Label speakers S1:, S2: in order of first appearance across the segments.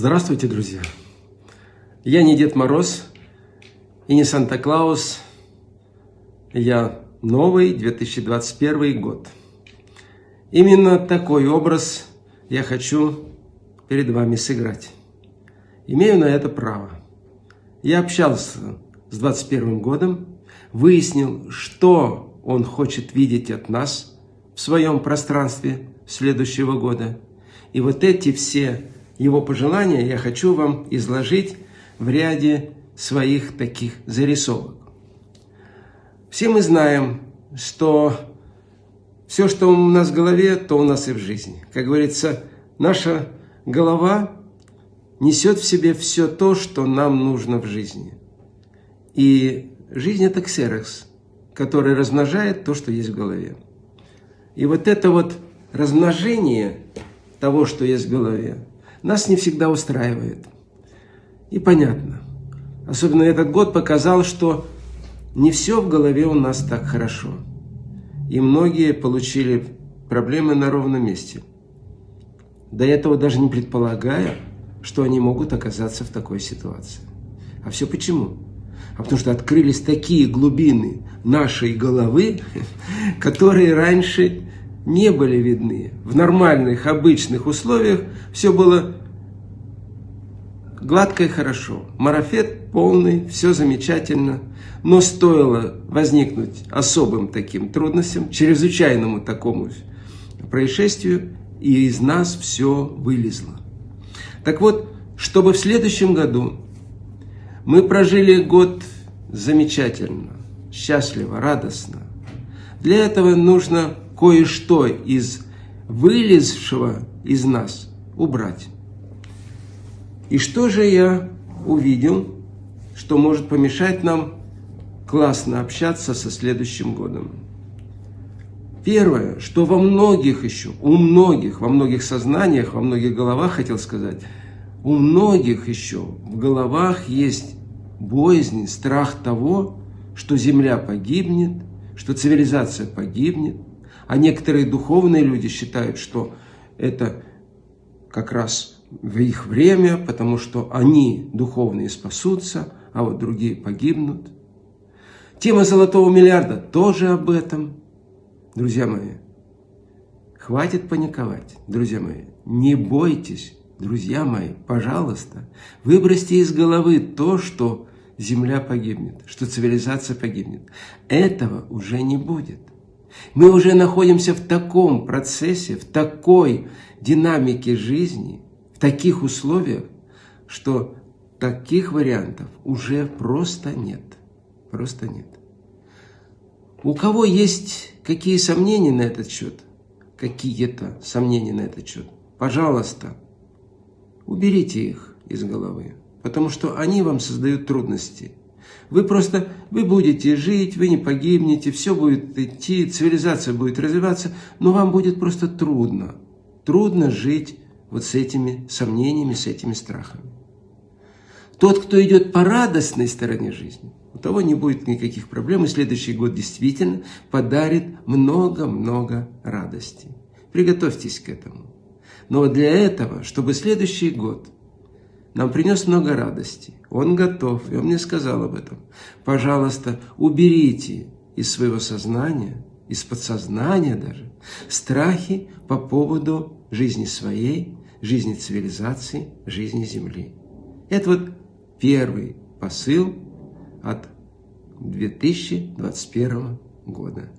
S1: Здравствуйте, друзья! Я не Дед Мороз и не Санта-Клаус. Я новый 2021 год. Именно такой образ я хочу перед вами сыграть. Имею на это право. Я общался с 21 годом, выяснил, что он хочет видеть от нас в своем пространстве следующего года. И вот эти все его пожелания я хочу вам изложить в ряде своих таких зарисовок. Все мы знаем, что все, что у нас в голове, то у нас и в жизни. Как говорится, наша голова несет в себе все то, что нам нужно в жизни. И жизнь – это ксерокс, который размножает то, что есть в голове. И вот это вот размножение того, что есть в голове, нас не всегда устраивает. И понятно. Особенно этот год показал, что не все в голове у нас так хорошо. И многие получили проблемы на ровном месте. До этого даже не предполагая, что они могут оказаться в такой ситуации. А все почему? А потому что открылись такие глубины нашей головы, которые раньше не были видны. В нормальных, обычных условиях все было гладко и хорошо. Марафет полный, все замечательно. Но стоило возникнуть особым таким трудностям, чрезвычайному такому происшествию, и из нас все вылезло. Так вот, чтобы в следующем году мы прожили год замечательно, счастливо, радостно, для этого нужно кое-что из вылезшего из нас убрать. И что же я увидел, что может помешать нам классно общаться со следующим годом? Первое, что во многих еще, у многих, во многих сознаниях, во многих головах, хотел сказать, у многих еще в головах есть боязнь, страх того, что Земля погибнет, что цивилизация погибнет, а некоторые духовные люди считают, что это как раз в их время, потому что они, духовные, спасутся, а вот другие погибнут. Тема золотого миллиарда тоже об этом. Друзья мои, хватит паниковать, друзья мои. Не бойтесь, друзья мои, пожалуйста, выбросьте из головы то, что Земля погибнет, что цивилизация погибнет. Этого уже не будет. Мы уже находимся в таком процессе, в такой динамике жизни, в таких условиях, что таких вариантов уже просто нет. Просто нет. У кого есть какие сомнения на этот счет, какие-то сомнения на этот счет, пожалуйста, уберите их из головы, потому что они вам создают трудности. Вы просто, вы будете жить, вы не погибнете, все будет идти, цивилизация будет развиваться, но вам будет просто трудно. Трудно жить вот с этими сомнениями, с этими страхами. Тот, кто идет по радостной стороне жизни, у того не будет никаких проблем, и следующий год действительно подарит много-много радости. Приготовьтесь к этому. Но для этого, чтобы следующий год – нам принес много радости. Он готов, и он мне сказал об этом. Пожалуйста, уберите из своего сознания, из подсознания даже, страхи по поводу жизни своей, жизни цивилизации, жизни Земли. Это вот первый посыл от 2021 года.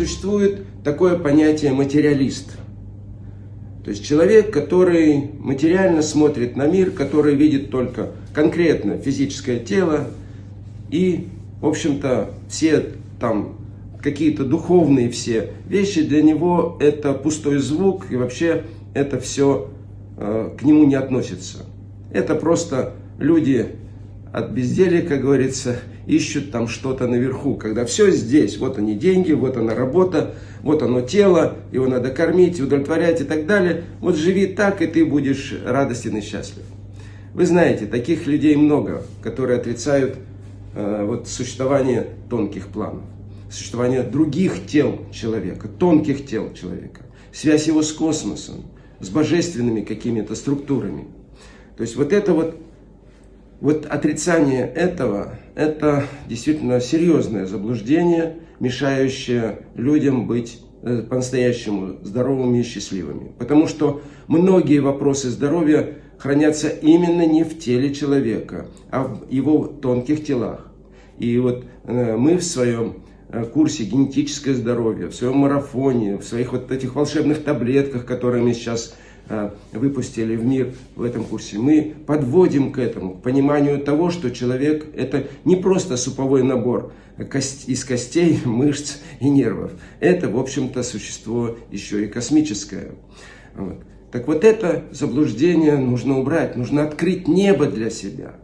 S1: существует такое понятие материалист. То есть человек, который материально смотрит на мир, который видит только конкретно физическое тело и, в общем-то, все там какие-то духовные все вещи, для него это пустой звук и вообще это все э, к нему не относится. Это просто люди от безделия, как говорится, ищут там что-то наверху, когда все здесь, вот они деньги, вот она работа, вот оно тело, его надо кормить, удовлетворять и так далее. Вот живи так, и ты будешь радостен и счастлив. Вы знаете, таких людей много, которые отрицают э, вот, существование тонких планов. существование других тел человека, тонких тел человека, связь его с космосом, с божественными какими-то структурами. То есть вот это вот, вот отрицание этого, это действительно серьезное заблуждение, мешающее людям быть э, по-настоящему здоровыми и счастливыми. Потому что многие вопросы здоровья хранятся именно не в теле человека, а в его тонких телах. И вот э, мы в своем э, курсе генетическое здоровье, в своем марафоне, в своих вот этих волшебных таблетках, которые мы сейчас выпустили в мир в этом курсе, мы подводим к этому, к пониманию того, что человек это не просто суповой набор из костей, мышц и нервов. Это, в общем-то, существо еще и космическое. Вот. Так вот это заблуждение нужно убрать, нужно открыть небо для себя.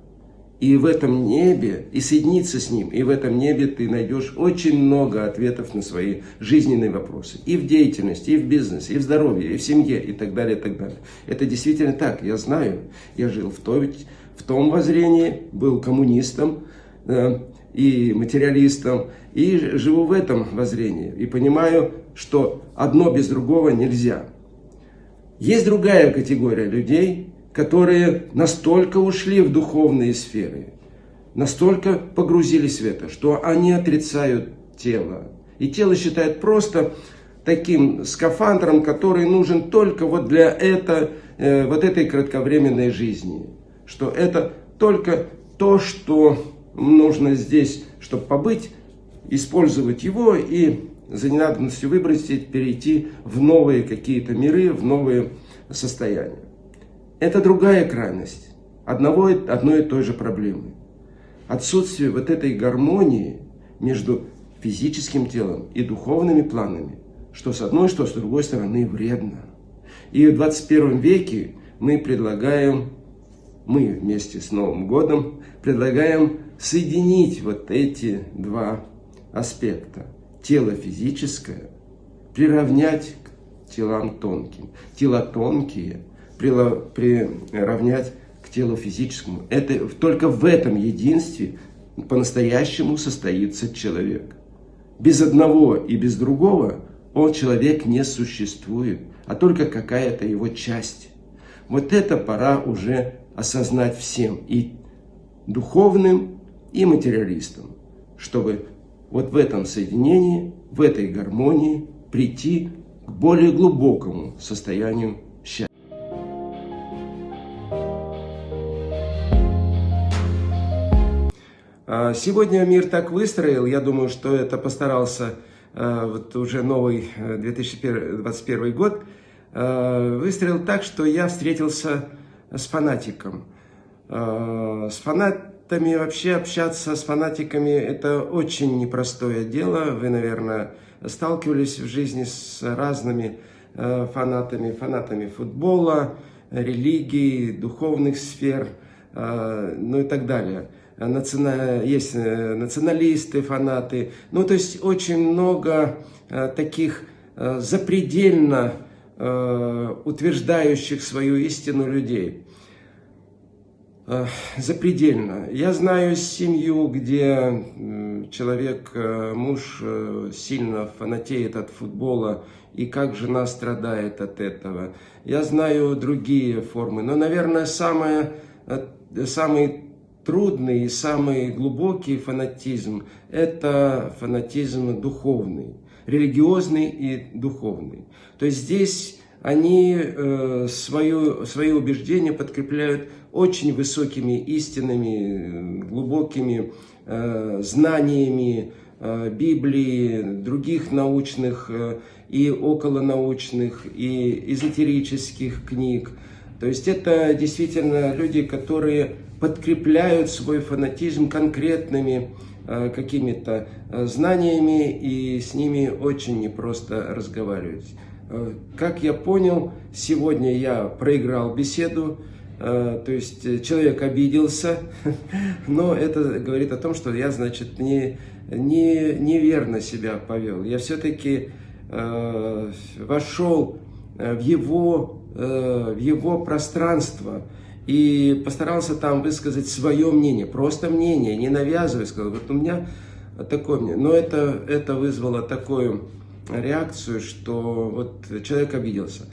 S1: И в этом небе, и соединиться с ним, и в этом небе ты найдешь очень много ответов на свои жизненные вопросы. И в деятельности, и в бизнесе, и в здоровье, и в семье, и так далее, и так далее. Это действительно так, я знаю. Я жил в, той, в том воззрении, был коммунистом э, и материалистом, и живу в этом воззрении. И понимаю, что одно без другого нельзя. Есть другая категория людей, которые настолько ушли в духовные сферы, настолько погрузились в это, что они отрицают тело. И тело считают просто таким скафандром, который нужен только вот для это, э, вот этой кратковременной жизни. Что это только то, что нужно здесь, чтобы побыть, использовать его и за ненадобностью выбросить, перейти в новые какие-то миры, в новые состояния. Это другая крайность одного, одной и той же проблемы. Отсутствие вот этой гармонии между физическим телом и духовными планами, что с одной, что с другой стороны вредно. И в 21 веке мы предлагаем, мы вместе с Новым годом предлагаем соединить вот эти два аспекта тело физическое приравнять к телам тонким. Тела тонкие приравнять к телу физическому. Это, только в этом единстве по-настоящему состоится человек. Без одного и без другого он человек не существует, а только какая-то его часть. Вот это пора уже осознать всем, и духовным, и материалистам, чтобы вот в этом соединении, в этой гармонии прийти к более глубокому состоянию сегодня мир так выстроил, я думаю, что это постарался а, вот уже новый 2021 э, год, а, выстроил так, что я встретился с фанатиком. С фанатами вообще общаться с фанатиками это очень непростое дело. Вы, наверное, сталкивались в жизни с разными фанатами, фанатами футбола, религии, духовных сфер, ну и так далее. Есть э, националисты, фанаты. Ну, то есть очень много таких запредельно утверждающих свою истину людей. Э, запредельно. Я знаю семью, где человек, э, муж э, сильно фанатеет от футбола, и как жена страдает от этого. Я знаю другие формы, но, наверное, самое, самый трудный и самый глубокий фанатизм – это фанатизм духовный, религиозный и духовный. То есть здесь они э, свое, свои убеждения подкрепляют очень высокими истинами, глубокими э, знаниями э, Библии, других научных и околонаучных, и эзотерических книг. То есть это действительно люди, которые подкрепляют свой фанатизм конкретными э, какими-то э, знаниями, и с ними очень непросто разговаривать. Э, как я понял, сегодня я проиграл беседу, то есть человек обиделся, но это говорит о том, что я, значит, не, не, неверно себя повел. Я все-таки вошел в его, в его пространство и постарался там высказать свое мнение, просто мнение, не навязывая, сказал, вот у меня такое мне. Но это, это вызвало такую реакцию, что вот человек обиделся.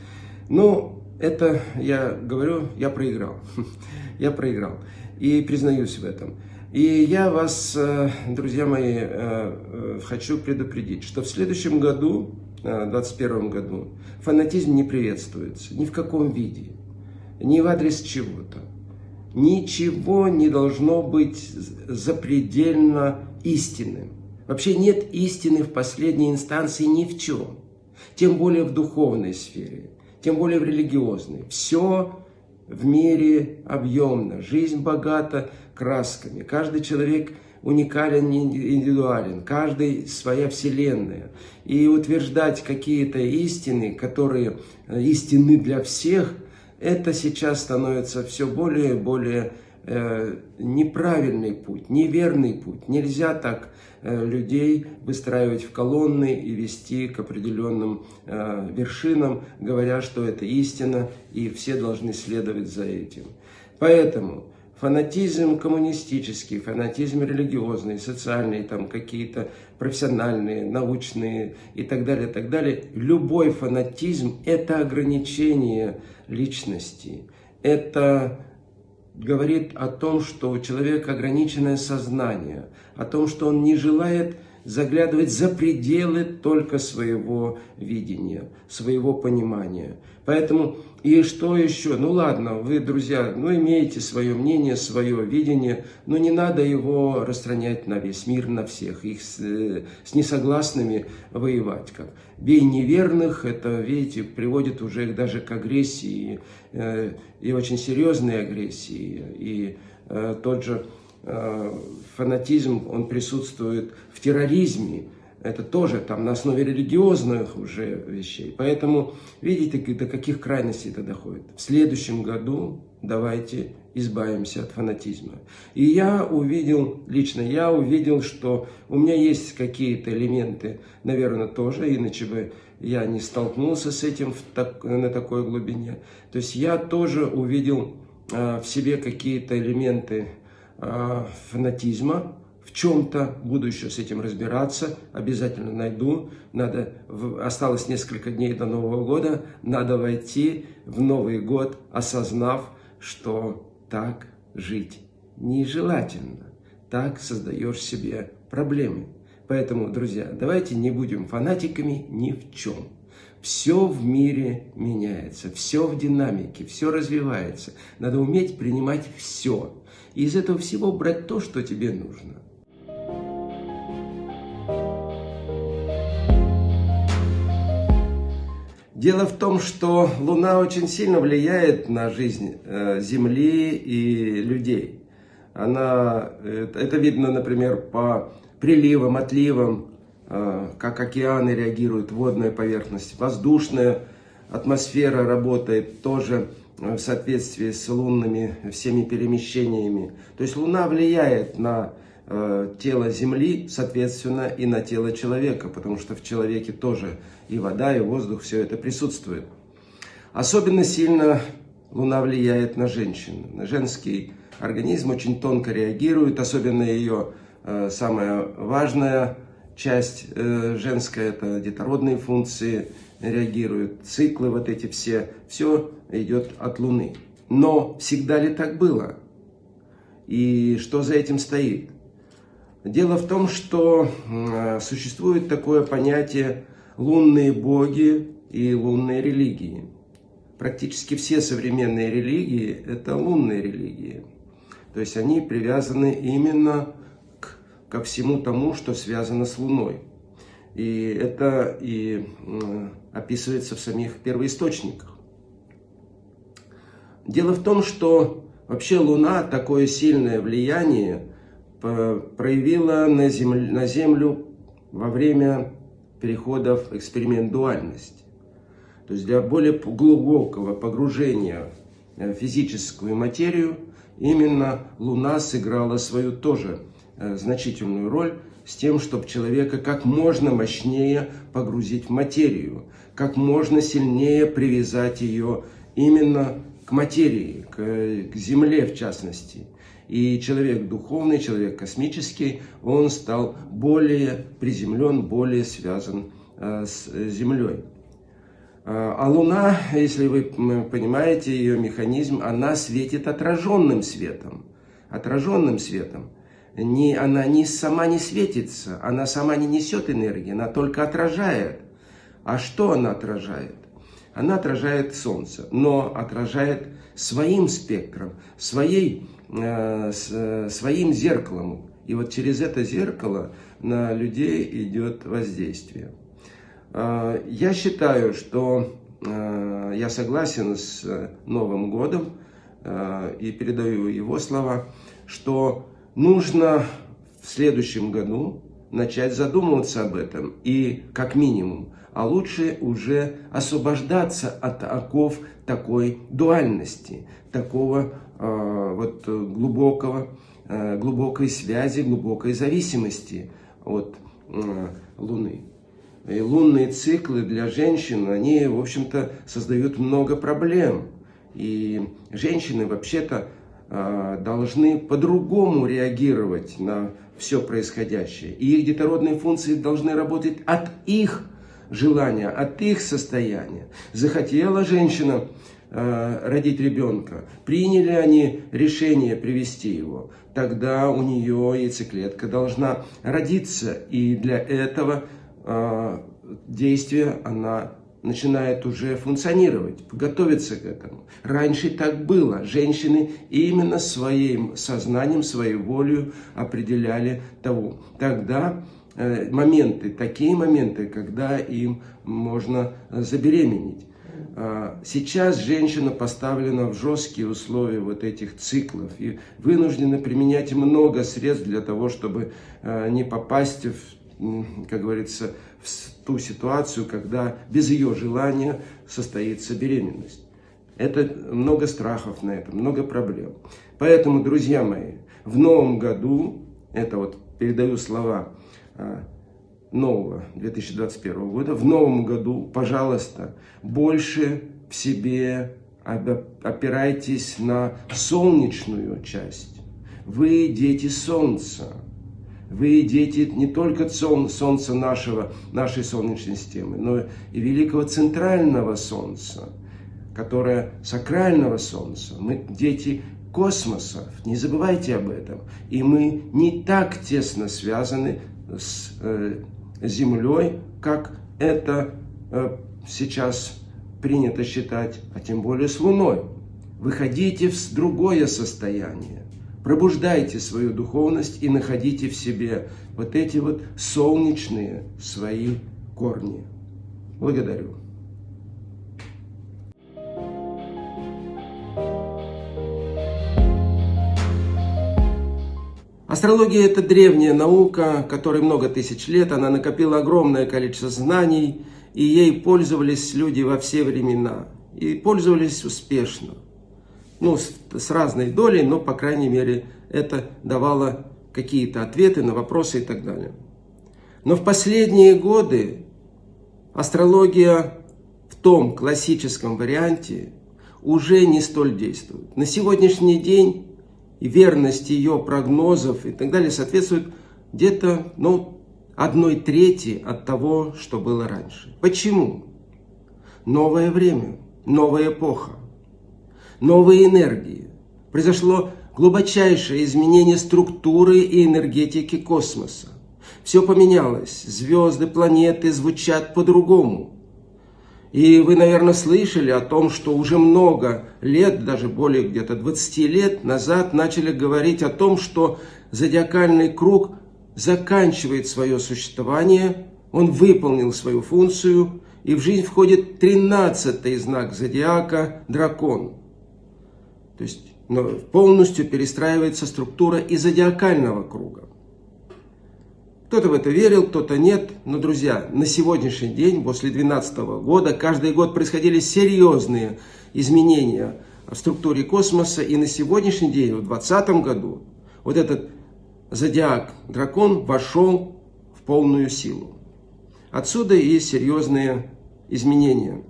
S1: Ну, это, я говорю, я проиграл. Я проиграл. И признаюсь в этом. И я вас, э, друзья мои, э, э, хочу предупредить, что в следующем году, в 2021 году, фанатизм не приветствуется ни в каком виде, ни в адрес чего-то. Ничего не должно быть запредельно истинным. Вообще нет истины в последней инстанции ни в чем. Тем более в духовной сфере, тем более в религиозной. Все в мире объемно, жизнь богата красками. Каждый человек уникален, индивидуален, каждый своя вселенная. И утверждать какие-то истины, которые э, истины для всех, это сейчас становится все более и более э, неправильный путь, неверный путь. Нельзя так э, людей выстраивать в колонны и вести к определенным э, вершинам, говоря, что это истина, и все должны следовать за этим. Поэтому фанатизм коммунистический, фанатизм религиозный, социальный, там какие-то профессиональные, научные и так далее, так далее. Любой фанатизм – это ограничение личности, это говорит о том, что у человека ограниченное сознание, о том, что он не желает заглядывать за пределы только своего видения, своего понимания. Поэтому, и что еще? Ну ладно, вы, друзья, ну имеете свое мнение, свое видение, но не надо его распространять на весь мир, на всех, их с, э, с несогласными воевать. Как. Бей неверных, это, видите, приводит уже даже к агрессии, э, и очень серьезной агрессии, и э, тот же фанатизм, он присутствует в терроризме. Это тоже там на основе религиозных уже вещей. Поэтому видите, до каких крайностей это доходит. В следующем году давайте избавимся от фанатизма. И я увидел, лично я увидел, что у меня есть какие-то элементы, наверное, тоже, иначе бы я не столкнулся с этим в так, на такой глубине. То есть я тоже увидел э, в себе какие-то элементы Э, фанатизма, в чем-то, буду еще с этим разбираться, обязательно найду. Надо, осталось несколько дней до Нового года, надо войти в Новый год, осознав, что так жить нежелательно. Так создаешь себе проблемы. Поэтому, друзья, давайте не будем фанатиками ни в чем. Все в мире меняется, все в динамике, все развивается. Надо уметь принимать все и из этого всего брать то, что тебе нужно. Дело в том, что Луна очень сильно влияет на жизнь э, Земли и людей. Она, э, это видно, например, по приливам, отливам, э, как океаны реагируют, водная поверхность, воздушная атмосфера работает тоже в соответствии с лунными всеми перемещениями. То есть Луна влияет на э, тело Земли, соответственно, и на тело человека, потому что в человеке тоже и вода, и воздух, все это присутствует. Особенно сильно Луна влияет на женщину. На женский организм очень тонко реагирует, особенно ее э, самая важная часть э, женская, это детородные функции, реагируют, циклы вот эти все, все идет от Луны. Но всегда ли так было? И что за этим стоит? Дело в том, что существует такое понятие лунные боги и лунные религии. Практически все современные религии – это лунные религии. То есть они привязаны именно к, ко всему тому, что связано с Луной. И это и описывается в самих первоисточниках. Дело в том, что вообще Луна такое сильное влияние проявила на Землю, на землю во время перехода в эксперимент дуальности. То есть для более глубокого погружения в физическую материю именно Луна сыграла свою тоже э, значительную роль с тем, чтобы человека как можно мощнее погрузить в материю, как можно сильнее привязать ее именно к материи, к, к земле в частности. И человек духовный, человек космический, он стал более приземлен, более связан э, с Землей. А, а Луна, если вы понимаете ее механизм, она светит отраженным светом. Отраженным светом. Не, она не, сама не светится, она сама не несет энергии, она только отражает. А что она отражает? Она отражает Солнце, но отражает своим спектром, своей, э, с, своим зеркалом. И вот через это зеркало на людей идет воздействие. Э, я считаю, что э, я согласен с Новым годом э, и передаю его слова, что нужно в следующем году начать задумываться об этом и как минимум, а лучше уже освобождаться от оков такой дуальности, такого вот глубокого, глубокой связи, глубокой зависимости от Луны. И лунные циклы для женщин, они, в общем-то, создают много проблем. И женщины вообще-то должны по-другому реагировать на все происходящее. И их детородные функции должны работать от их желания, от их состояния. Захотела женщина э, родить ребенка, приняли они решение привести его, тогда у нее яйцеклетка должна родиться. И для этого а, действие, она начинает уже функционировать, готовиться к этому. Раньше так было. Женщины именно своим сознанием, своей волей определяли того. Тогда э, моменты, такие моменты, когда им можно забеременеть. А, сейчас женщина поставлена в жесткие условия вот этих циклов и вынуждена применять много средств для того, чтобы э, не попасть в как говорится, в ту ситуацию, когда без ее желания состоится беременность. Это много страхов на это, много проблем. Поэтому, друзья мои, в новом году, это вот передаю слова а, нового 2021 года, в новом году, пожалуйста, больше в себе опирайтесь на солнечную часть. Вы дети Солнца. Вы дети не только Солнца нашего, нашей Солнечной системы, но и великого центрального Солнца, которое сакрального Солнца. Мы дети космоса, не забывайте об этом. И мы не так тесно связаны с э, Землей, как это э, сейчас принято считать, а тем более с Луной. Выходите в другое состояние. Пробуждайте свою духовность и находите в себе вот эти вот солнечные свои корни. Благодарю. Астрология – это древняя наука, которой много тысяч лет. Она накопила огромное количество знаний, и ей пользовались люди во все времена. И пользовались успешно ну, с, с разной долей, но, по крайней мере, это давало какие-то ответы на вопросы и так далее. Но в последние годы астрология в том классическом варианте уже не столь действует. На сегодняшний день верность ее прогнозов и так далее соответствует где-то ну, одной трети от того, что было раньше. Почему? Новое время, новая эпоха новые энергии. Произошло глубочайшее изменение структуры и энергетики космоса. Все поменялось, звезды, планеты звучат по-другому. И вы, наверное, слышали о том, что уже много лет, даже более где-то 20 лет назад, начали говорить о том, что зодиакальный круг заканчивает свое существование, он выполнил свою функцию, и в жизнь входит 13 знак зодиака – дракон – то есть полностью перестраивается структура и зодиакального круга. Кто-то в это верил, кто-то нет. Но, друзья, на сегодняшний день, после 2012 года, каждый год происходили серьезные изменения в структуре космоса. И на сегодняшний день, в 2020 году, вот этот зодиак дракон вошел в полную силу. Отсюда и серьезные изменения.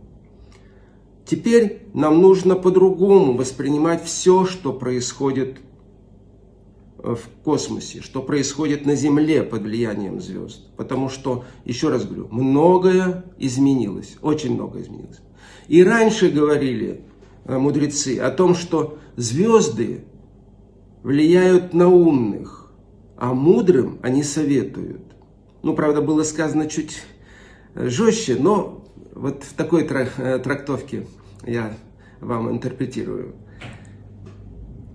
S1: Теперь нам нужно по-другому воспринимать все, что происходит в космосе, что происходит на Земле под влиянием звезд. Потому что, еще раз говорю, многое изменилось, очень много изменилось. И раньше говорили э, мудрецы о том, что звезды влияют на умных, а мудрым они советуют. Ну, правда, было сказано чуть э, жестче, но вот в такой э, трактовке я вам интерпретирую.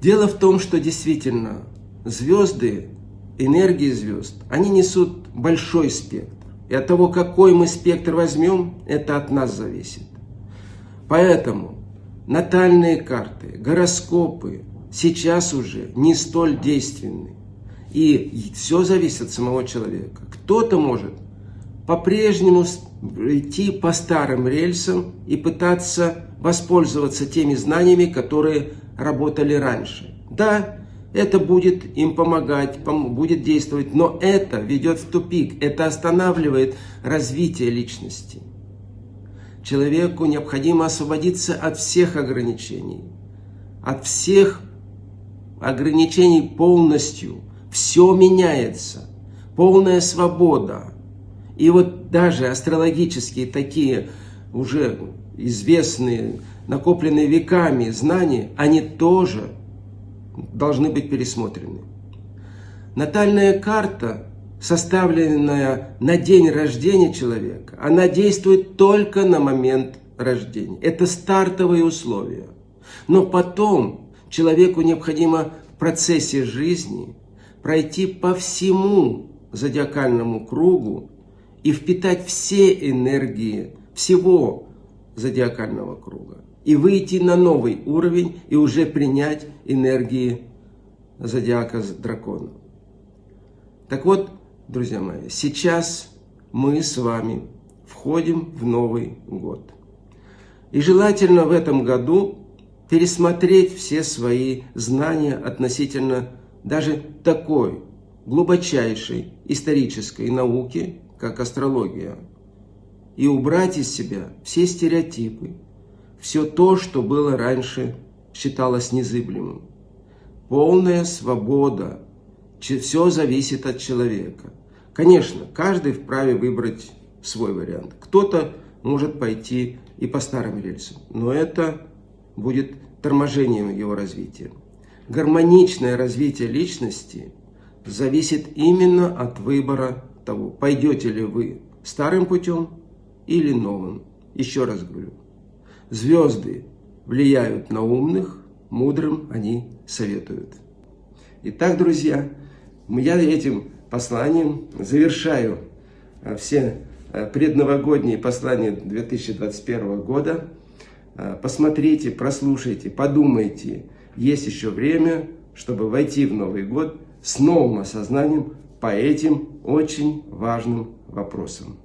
S1: Дело в том, что действительно звезды, энергии звезд, они несут большой спектр. И от того, какой мы спектр возьмем, это от нас зависит. Поэтому натальные карты, гороскопы сейчас уже не столь действенны. И все зависит от самого человека. Кто-то может по-прежнему идти по старым рельсам и пытаться воспользоваться теми знаниями, которые работали раньше. Да, это будет им помогать, будет действовать, но это ведет в тупик, это останавливает развитие личности. Человеку необходимо освободиться от всех ограничений, от всех ограничений полностью. Все меняется, полная свобода. И вот даже астрологические такие уже известные, накопленные веками знания, они тоже должны быть пересмотрены. Натальная карта, составленная на день рождения человека, она действует только на момент рождения. Это стартовые условия. Но потом человеку необходимо в процессе жизни пройти по всему зодиакальному кругу и впитать все энергии всего зодиакального круга и выйти на новый уровень и уже принять энергии зодиака дракона. Так вот, друзья мои, сейчас мы с вами входим в Новый год. И желательно в этом году пересмотреть все свои знания относительно даже такой глубочайшей исторической науки, как астрология, и убрать из себя все стереотипы, все то, что было раньше, считалось незыблемым. Полная свобода. Все зависит от человека. Конечно, каждый вправе выбрать свой вариант. Кто-то может пойти и по старым рельсам, но это будет торможением его развития. Гармоничное развитие личности зависит именно от выбора того, пойдете ли вы старым путем или новым. Еще раз говорю, Звезды влияют на умных, мудрым они советуют. Итак, друзья, я этим посланием завершаю а, все а, предновогодние послания 2021 года. А, посмотрите, прослушайте, подумайте. Есть еще время, чтобы войти в Новый год с новым осознанием по этим очень важным вопросам.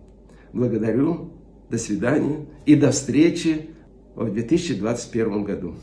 S1: Благодарю, до свидания и до встречи в 2021 году.